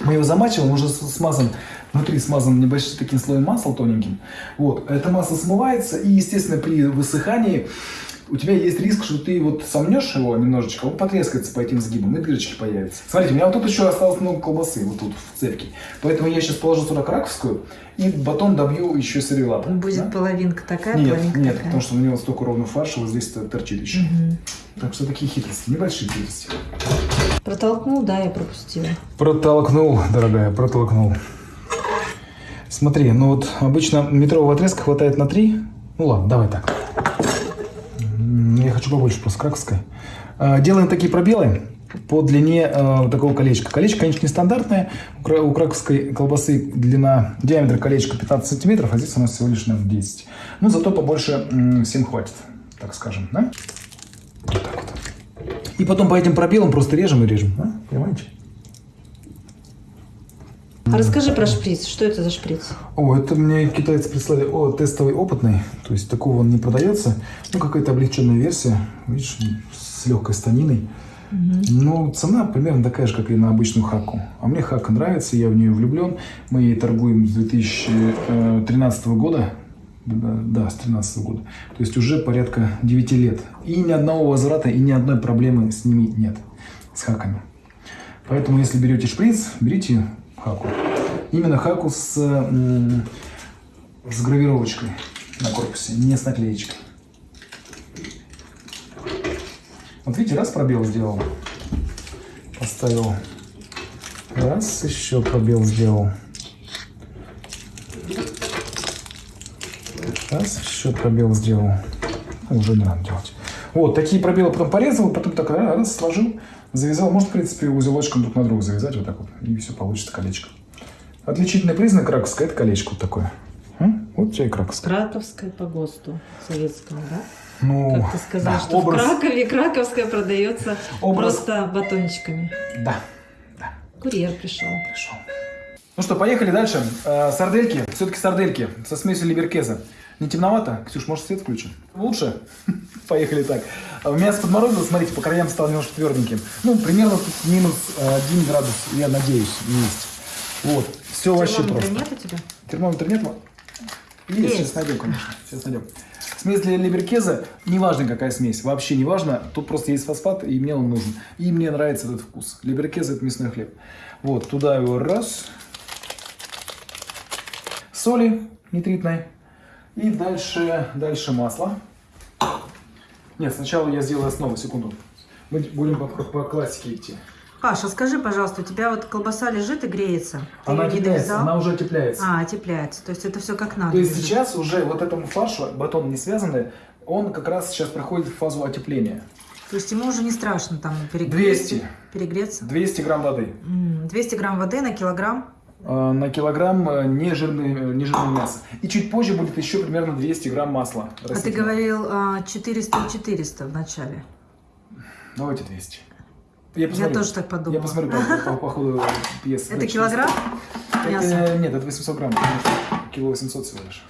мы его замачиваем, уже смазан, внутри смазан небольшим таким слоем масла тоненьким. Вот, это масло смывается, и, естественно, при высыхании у тебя есть риск, что ты вот сомнешь его немножечко, он потрескается по этим сгибам, и дырочки появятся. Смотрите, у меня вот тут еще осталось много колбасы, вот тут в цепке. Поэтому я сейчас положу сюда краковскую, и батон добью еще сырелап. Будет да? половинка такая, нет, половинка Нет, такая. потому что у меня вот столько ровно фарша, вот здесь -то торчит еще. Угу. Так что такие хитрости, небольшие хитрости. Протолкнул, да, я пропустила. Протолкнул, дорогая, протолкнул. Смотри, ну вот обычно метрового отрезка хватает на три. Ну ладно, давай так. Я хочу побольше просто краковской. А, делаем такие пробелы по длине э, такого колечка. Колечко, конечно, нестандартное. У краковской колбасы длина, диаметр колечка 15 сантиметров, а здесь у нас всего лишь, на 10. Но зато побольше э, всем хватит, так скажем, да? Вот так вот. И потом по этим пробелам просто режем и режем. А? Понимаете? А расскажи про шприц. Что это за шприц? О, это мне китайцы прислали. О, тестовый опытный. То есть такого он не продается. Ну, какая-то облегченная версия. Видишь, с легкой станиной. Угу. Ну, Но цена примерно такая же, как и на обычную хаку. А мне хака нравится, я в нее влюблен. Мы ей торгуем с 2013 э, года да, с 13 -го года. То есть уже порядка 9 лет. И ни одного возврата, и ни одной проблемы с ними нет, с хаками. Поэтому, если берете шприц, берите хаку. Именно хаку с, с гравировочкой на корпусе, не с наклеечкой. Вот видите, раз пробел сделал, поставил, раз еще пробел сделал, Раз, еще пробел сделал. Уже не надо делать. Вот, такие пробелы потом порезал, потом так а, раз, сложил, завязал. Может, в принципе, узелочком друг на друга завязать вот так вот, и все получится колечко. Отличительный признак раковской – это колечко вот такое. М? Вот тебе и краковская. Краковская по ГОСТу советскому, да? Ну, как ты сказал, да, что образ... в Кракове краковская продается образ... просто батончиками. Да, да. Курьер пришел. Пришел. Ну что, поехали дальше. Э, сардельки, все-таки сардельки со смесью либеркеза. Не темновато? Ксюш, может свет включим? Лучше? Поехали так. А у меня подморозило, смотрите, по краям стало немножко тверденьким. Ну, примерно тут минус э, 1 градус, я надеюсь, есть. Вот, все вообще просто. Термометра нет у тебя? Термометра нет? Есть, есть. сейчас найдем, конечно. Сейчас найдем. Смесь для либеркеза, неважно какая смесь, вообще неважно, тут просто есть фосфат, и мне он нужен. И мне нравится этот вкус. Либеркез – это мясной хлеб. Вот, туда его раз. Соли нитритной. И дальше, дальше масло. Нет, сначала я сделаю основу, секунду. Мы будем по, по классике идти. Паша, скажи, пожалуйста, у тебя вот колбаса лежит и греется. Ты она тепляется, она уже тепляется. А, тепляется. То есть это все как надо. То есть сейчас уже вот этому фаршу, батон не связанный, он как раз сейчас проходит в фазу отепления. То есть ему уже не страшно там перегреться? 200. Перегреться? 200 грамм воды. 200 грамм воды на килограмм? Э, на килограмм э, нежирное, э, нежирное мясо. И чуть позже будет еще примерно 200 грамм масла. А ты говорил а, 400 и 400 в начале. Давайте 200. Я, я тоже так подумал Я посмотрю по, по, по ходу пьесы. Это килограмм мяса? Нет, это 800 грамм, кило 800 всего лишь.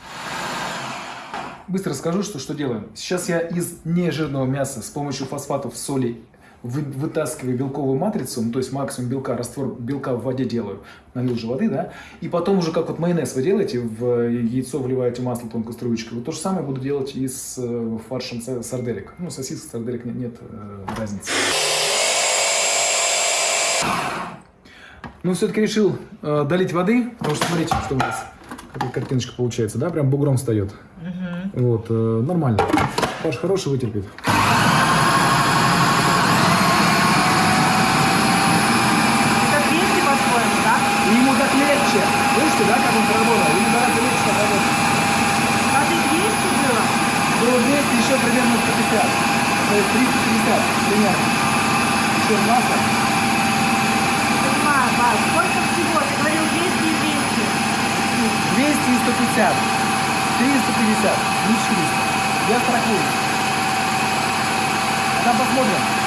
Быстро расскажу, что, что делаем. Сейчас я из нежирного мяса с помощью фосфатов, соли вы, вытаскиваю белковую матрицу, ну, то есть максимум белка, раствор белка в воде делаю, налил же воды, да, и потом уже как вот майонез вы делаете, в яйцо вливаете масло тонкой струечкой, вот то же самое буду делать и с э, фаршем сарделек. Ну, сосисок, сарделек нет, нет разницы. Ну, все-таки решил э, долить воды, потому что смотрите, что у нас какая картиночка получается, да, прям бугром встает. Угу. Вот, э, нормально. фарш хороший вытерпит. То есть 350 примерно. Еще масло. Сколько всего? Ты говорил 200 и 200. 200 и 150. 350, не 400. Я страхую. А там посмотрим.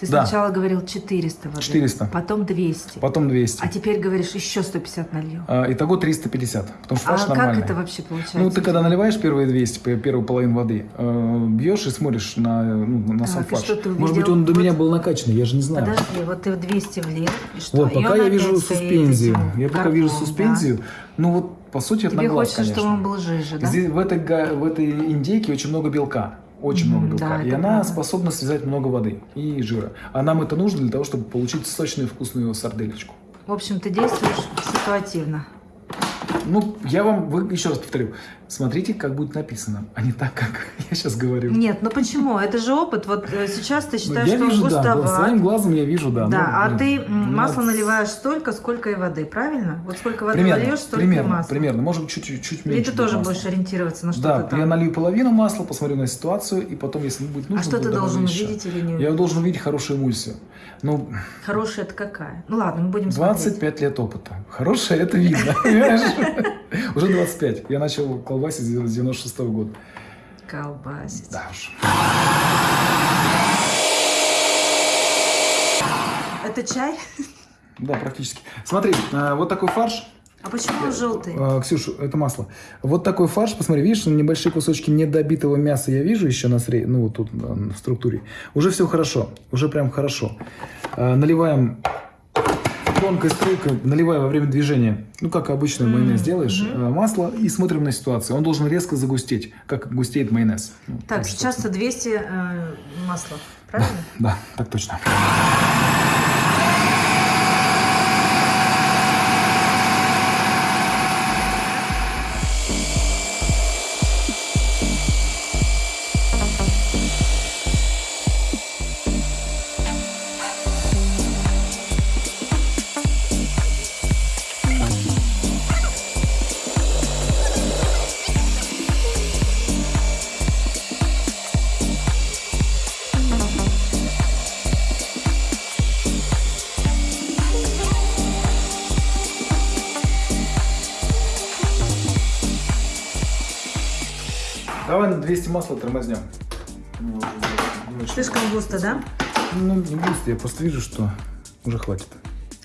Ты Да. сначала говорил 400 воды. 400. Потом 200. Потом 200. А теперь говоришь, еще 150 налью. А, итого 350. Потому что А как нормальный. это вообще получается? Ну, ты когда наливаешь первые 200, п- первую половину воды, э, бьешь и смотришь на, ну, на сам Так, и фарш. что ты Может быть, он до Вот- меня был накачанный, я же не знаю. Подожди, вот ты в 200 влил, и что? Вот, пока я вижу суспензию. этим Я пока вижу суспензию. Ну, вот, по сути, это на Тебе глаз, хочется, конечно. чтобы он был жиже, да? Здесь, в, этой, в этой индейке очень много белка. Очень много белка. да, и она правда. способна связать много воды и жира. А нам это нужно для того, чтобы получить сочную вкусную сарделечку. В общем, ты действуешь ситуативно. Ну, я вам вы, еще раз повторю. Смотрите, как будет написано, а не так, как я сейчас говорю. Нет, ну почему? Это же опыт. Вот э, сейчас ты Ну, считаешь, я что вижу, он да, густоват. своим глазом я вижу, да. Да, Ну, а блин, ты ну, масло надо- наливаешь столько, сколько и воды, правильно? Вот сколько воды Примерно, нальешь, столько и примерно, масла. примерно. Может быть, чуть-чуть меньше. ты будет тоже масла. будешь ориентироваться на что-то Да, там? я налью половину масла, посмотрю на ситуацию, и потом, если будет нужно, а что ты должен увидеть или не Я увидеть? должен увидеть хорошую эмульсию. Ну, Хорошая это какая? Ну ладно, мы будем смотреть. 25 лет опыта. Хорошая, это видно? Уже 25. Я начал колбасить с 96 года. Колбасить. Да уж. Это чай? Да, практически. Смотри, э, вот такой фарш. А почему он желтый? Э, Ксюша, это масло. Вот такой фарш, посмотри, видишь, небольшие кусочки недобитого мяса я вижу еще на сре... ну вот тут в структуре. Уже все хорошо, уже прям хорошо. Э, Наливаем тонкой струйкой, наливаем во время движения, ну как обычно М, майонез делаешь, мгм. э, масло и смотрим на ситуацию. Он должен резко загустеть, как густеет майонез. Ну, Так, что- сейчас-то 200 э, масла, правильно? Да, так точно. На 200 масла тормознем. Ну. Слишком густо, да? Ну, не густо, я просто вижу, что уже хватит.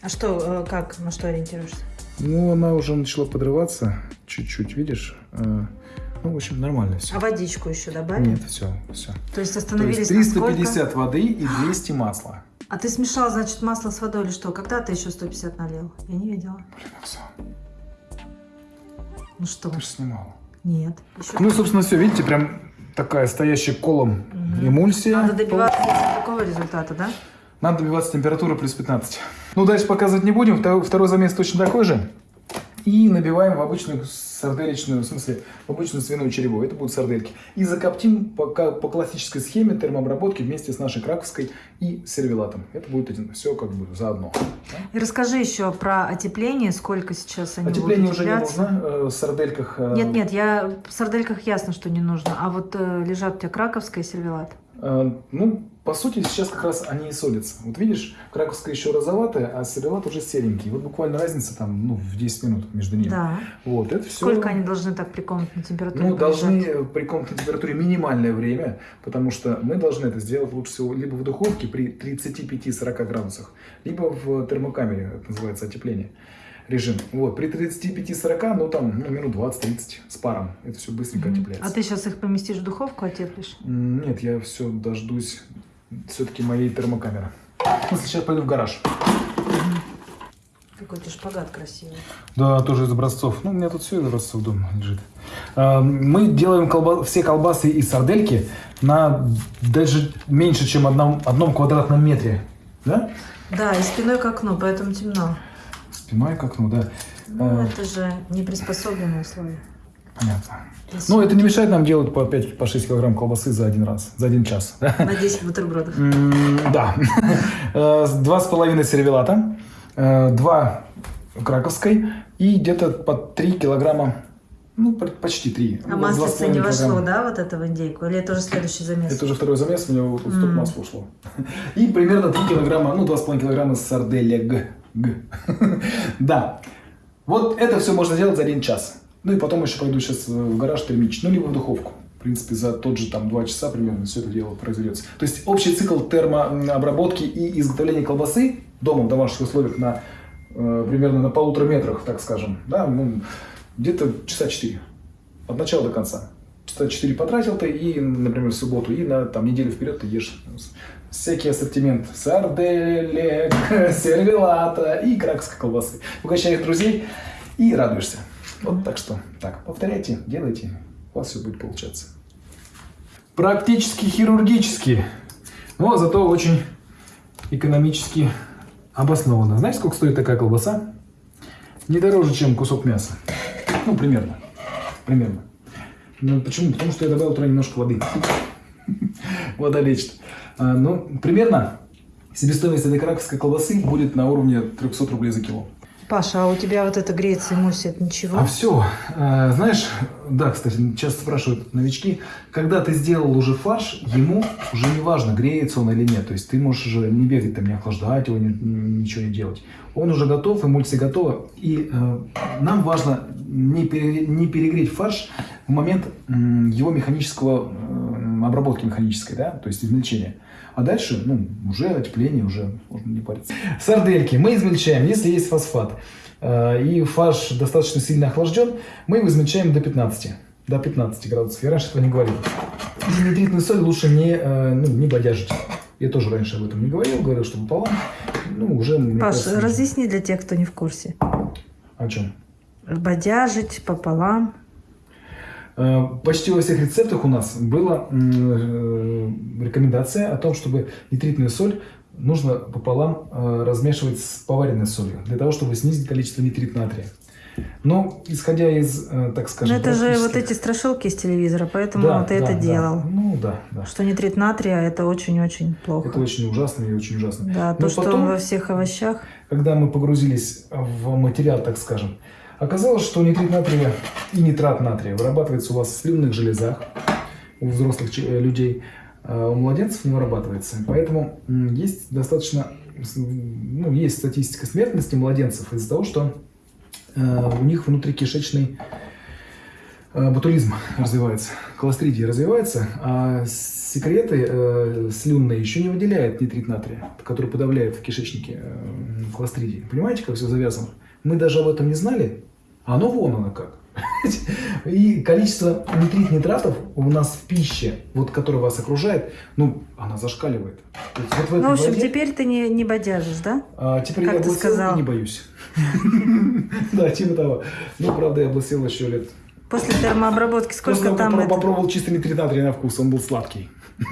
А что, э, как, на что ориентируешься? Ну, она уже начала подрываться чуть-чуть, видишь? Э, Ну, в общем, нормально все. А водичку еще добавим? Нет, все, все. То есть То остановились есть на сколько? 350 воды и 200 масла. А ты смешал, значит, масло с водой или что? Когда ты еще 150 налил? Я не видела. Блин, все. Ну что? Ты же снимала. Нет. Еще Ну, собственно, все, видите, прям такая стоящая колом Мгм. эмульсия. Надо добиваться такого результата, да? Надо добиваться температуры плюс 15. Ну, дальше показывать не будем. Второй замес точно такой же. И набиваем в обычную сарделечную, в смысле, в обычную свиную череву. Это будут сардельки. И закоптим по, по классической схеме термообработки вместе с нашей краковской и сервелатом. Это будет один, все как бы заодно. Да? И расскажи еще про отепление, сколько сейчас они Отепление будут уже не утепляться. нужно. э, В сардельках... э, Нет, нет, я в сардельках ясно, что не нужно. А вот э, лежат у тебя краковская и сервелат. э, Ну, по сути, сейчас как раз они и солятся. Вот видишь, краковская еще розоватая, а сервелат уже серенький. Вот буквально разница там, ну, в 10 минут между ними. Да. Вот, это все... Сколько они должны так при комнатной температуре Ну, полежать? должны при комнатной температуре минимальное время, потому что мы должны это сделать лучше всего либо в духовке при 35-40 градусах, либо в термокамере, это называется отепление режим. Вот, при 35-40, ну там, ну, минут 20-30 с паром. Это все быстренько Мгм. отепляется. А ты сейчас их поместишь в духовку, отеплишь? Нет, я все дождусь все-таки моей термокамеры. Ну, сейчас пойду в гараж. Какой то шпагат красивый. Да, тоже из образцов. Ну, у меня тут все из образцов дома лежит. А, Мы делаем колба- все колбасы и сардельки на даже меньше, чем одном, одном квадратном метре. Да? Да, и спиной к окну, поэтому темно. Спиной к окну, да. Ну, А, это же не приспособленные условия. Понятно. Здесь Ну, это не мешает нам делать по 5 по 6 килограмм колбасы за один раз, за один час. да? На 10 бутербродов. Да. Э, Два с половиной сервелата, э, два краковской и где-то по 3 килограмма, ну, по- почти 3. А маслица не вошло, да, вот это в индейку? Или это уже следующий замес? Это уже второй замес, у него вот столько М. масла ушло. И примерно 3 килограмма, ну, 2,5 килограмма сарделек. Да. Вот это все можно делать за один час. Ну и потом еще пойду сейчас в гараж термичить, ну либо в духовку. принципе, за тот же там два часа примерно все это дело произведется. То есть общий цикл термообработки и изготовления колбасы дома в домашних условиях на э, примерно на полутора метрах, так скажем, да, ну, где-то часа четыре. От начала до конца. Часа четыре потратил ты и, например, в субботу, и на там, неделю вперед ты ешь всякий ассортимент сарделек, сервелата и кракской колбасы. Угощаешь друзей и радуешься. Вот так что, так, повторяйте, делайте, у вас все будет получаться. Практически хирургически, но зато очень экономически обоснованно. Знаете, сколько стоит такая колбаса? Не дороже, чем кусок мяса. Ну, примерно. Примерно. Ну, почему? Потому что я добавил туда немножко воды. Вода лечит. А, ну, примерно себестоимость этой краковской колбасы будет на уровне 300 рублей за кило. Паша, а у тебя вот это греется и мусит ничего? А все, знаешь, да, кстати, часто спрашивают новички, когда ты сделал уже фарш, ему уже не важно, греется он или нет. То есть ты можешь уже не бегать, там, не охлаждать его, ничего не делать. Он уже готов, эмульсия готова. И э, нам важно не, пере, не перегреть фарш в момент э, его механического, э, обработки механической, да, то есть измельчения. А дальше, ну, уже отепление, уже можно не париться. Сардельки мы измельчаем, если есть фосфат, э, и фарш достаточно сильно охлажден, мы его измельчаем до 15 до 15 градусов. Я раньше этого не говорил. И нитритную соль лучше не, э, ну, не бодяжить. Я тоже раньше об этом не говорил, говорил, что пополам. Ну, уже... Паш, кажется, разъясни для тех, кто не в курсе. О чем? Бодяжить пополам. Э, почти во всех рецептах у нас была э, рекомендация о том, чтобы нитритную соль нужно пополам э, размешивать с поваренной солью, для того, чтобы снизить количество нитрит натрия. Но, исходя из, так скажем... Но это же вот эти страшилки из телевизора, поэтому да, ты да, это да. делал. Ну, да, да. Что нитрит натрия, это очень-очень плохо. Это очень ужасно и очень ужасно. Да, Но то, потом, что во всех овощах... Когда мы погрузились в материал, так скажем, Оказалось, что нитрит натрия и нитрат натрия вырабатывается у вас в слюнных железах у взрослых э, людей, а у младенцев не вырабатывается. Поэтому есть достаточно, ну, есть статистика смертности младенцев из-за того, что э, у них внутрикишечный э, развивается, колостридия развивается, а секреты э, слюнные еще не выделяют нитрит натрия, который подавляет в кишечнике э, колостридии. Понимаете, как все завязано? Мы даже об этом не знали, а оно вон оно как. И количество нитрит нитратов у нас в пище, вот, которая вас окружает, ну, она зашкаливает. вот в, ну, в общем, воде, теперь ты не, не бодяжишь, да? А, теперь как я облысел и не боюсь. Да, типа того. Ну, правда, я облысел еще лет. После термообработки сколько там? Я попробовал чистый нитрит натрия на вкус, он был сладкий.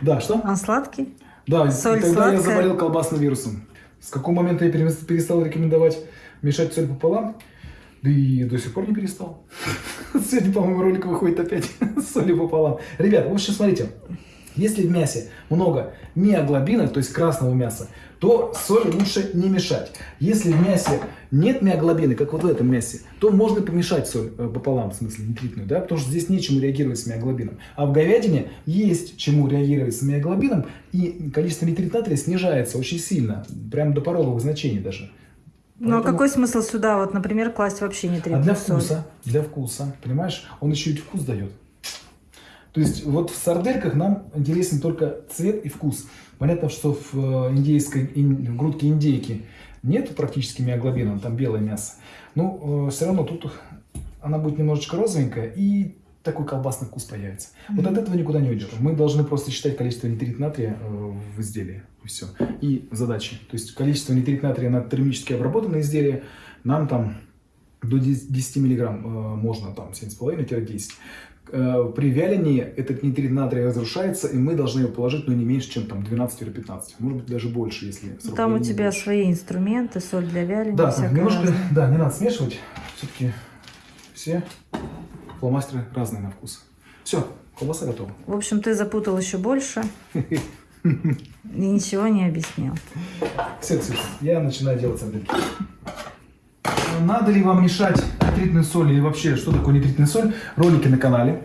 Да, что? Он сладкий? Да, Соль тогда я заболел колбасным вирусом. С какого момента я перестал рекомендовать мешать соль пополам? Да и до сих пор не перестал. Сегодня, по-моему, ролик выходит опять с солью пополам. Ребят, в общем, смотрите. Если в мясе много миоглобина, то есть красного мяса, то соль лучше не мешать. Если в мясе нет миоглобины, как вот в этом мясе, то можно помешать соль э, пополам, в смысле нитритную, да, потому что здесь нечему реагировать с миоглобином. А в говядине есть чему реагировать с миоглобином, и количество нитрит натрия снижается очень сильно, прямо до пороговых значений даже. Ну а какой смысл сюда, вот, например, класть вообще не А для вкуса, для вкуса, понимаешь? Он еще и вкус дает. То есть вот в сардельках нам интересен только цвет и вкус. Понятно, что в э, индейской, в грудке индейки нет практически миоглобина, там белое мясо. Но э, все равно тут она будет немножечко розовенькая и такой колбасный вкус появится. Mm-hmm. Вот от этого никуда не уйдешь. Мы должны просто считать количество нитрит натрия э, в изделии. И все. И задачи. То есть количество нитрит натрия на термически обработанное изделие нам там до 10 миллиграмм э, можно, там 7,5-10. Э, при вялении этот нитрит натрия разрушается, и мы должны его положить, ну, не меньше, чем там 12-15. Может быть, даже больше, если... Там у тебя больше. свои инструменты, соль для вяления, Да, немножко, да, не надо смешивать. Все-таки все фломастеры разные на вкус. Все, колбаса готова. В общем, ты запутал еще больше. И ничего не объяснил. Все, Ксюша, я начинаю делать сардельки. Надо ли вам мешать нитритную соль или вообще, что такое нитритная соль? Ролики на канале.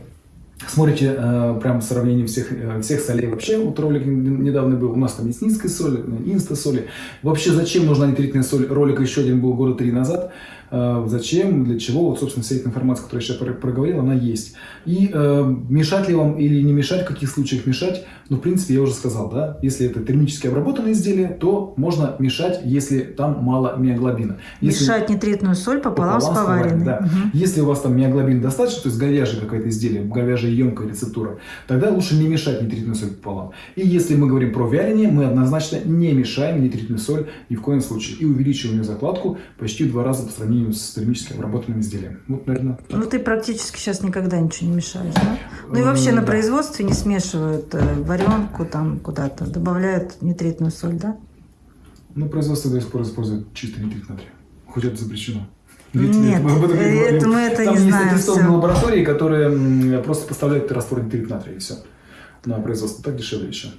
Смотрите э, прям сравнение всех, э, всех солей вообще. Вот ролик недавно был. У нас там есть низкая соль, инста соли. Вообще зачем нужна нитритная соль? Ролик еще один был года три назад. Э, зачем, для чего? Вот, собственно, вся эта информация, которую я сейчас проговорил, она есть. И э, мешать ли вам или не мешать, в каких случаях мешать? Ну, в принципе, я уже сказал, да. Если это термически обработанное изделие, то можно мешать, если там мало миоглобина. Если... Мешать нитритную соль пополам, пополам с поваренной. Да. Угу. Если у вас там миоглобин достаточно, то есть говяжье какое-то изделие, говяжья емкая рецептура, тогда лучше не мешать нитритную соль пополам. И если мы говорим про вяление, мы однозначно не мешаем нитритную соль ни в коем случае. И увеличиваем ее закладку почти в два раза по сравнению с термически обработанным изделием. Вот, наверное, так. Ну, ты практически сейчас никогда ничего не мешаешь, да? Ну и вообще на производстве не смешивают э, варенку там куда-то, добавляют нитритную соль, да? Ну, производство до сих пор использует чистый нитрит натрия. Хоть это запрещено. Нет, мы, об этом не э, это, мы это Там не есть знаем. аттестованные лаборатории, которые просто поставляют раствор нитрит натрия и все на производство. Так дешевле еще.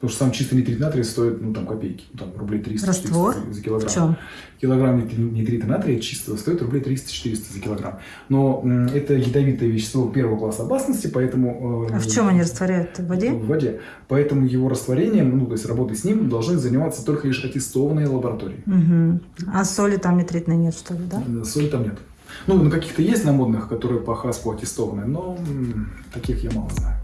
Потому что сам чистый нитрит натрия стоит, ну, там, копейки, ну, там, рублей 300 Раствор? за килограмм. В чем? Килограмм нитрита натрия чистого стоит рублей 300-400 за килограмм. Но это ядовитое вещество первого класса опасности, поэтому... Э, а в чем они растворяют? В воде? В воде. Поэтому его растворением, ну, то есть работой с ним должны заниматься только лишь аттестованные лаборатории. Угу. А соли там нитритной нет, что ли, да? Соли там нет. Ну, на каких-то есть на модных, которые по ХАСПу аттестованы, но таких я мало знаю.